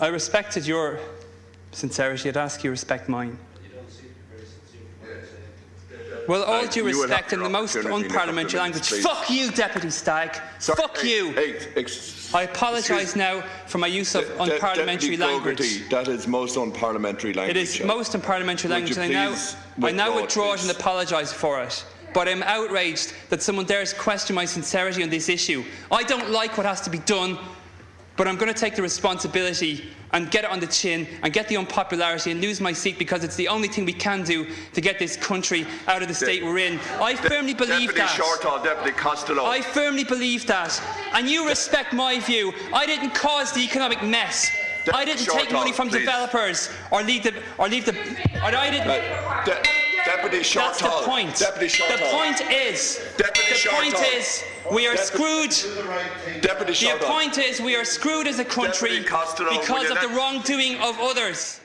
I respected your sincerity. I'd ask you respect mine. Well, all due respect in the most opportunity in a couple of unparliamentary language. please. Fuck you, Deputy Stagg. Sorry, Fuck hey, you. Hey, I apologise now for my use of De- unparliamentary language. Gogarty, that is most unparliamentary language. It is most unparliamentary language, I now, please I now withdraw it, it and apologise for it. But I'm outraged that someone dares question my sincerity on this issue. I don't like what has to be done, but I'm going to take the responsibility and get it on the chin and get the unpopularity and lose my seat because it's the only thing we can do to get this country out of the state we're in. I firmly believe Deputy that. Shortall, Deputy Costello. I firmly believe that. And you respect my view. I didn't cause the economic mess. De- I didn't short take money from please. developers or leave the or leave the or I didn't Uh, De- Deputy that's the point. Deputy Shortall. The point is Deputy the point is we are Deputy- screwed. Deputy The point is we are screwed as a country Deputy Costello, will because of the wrongdoing of others.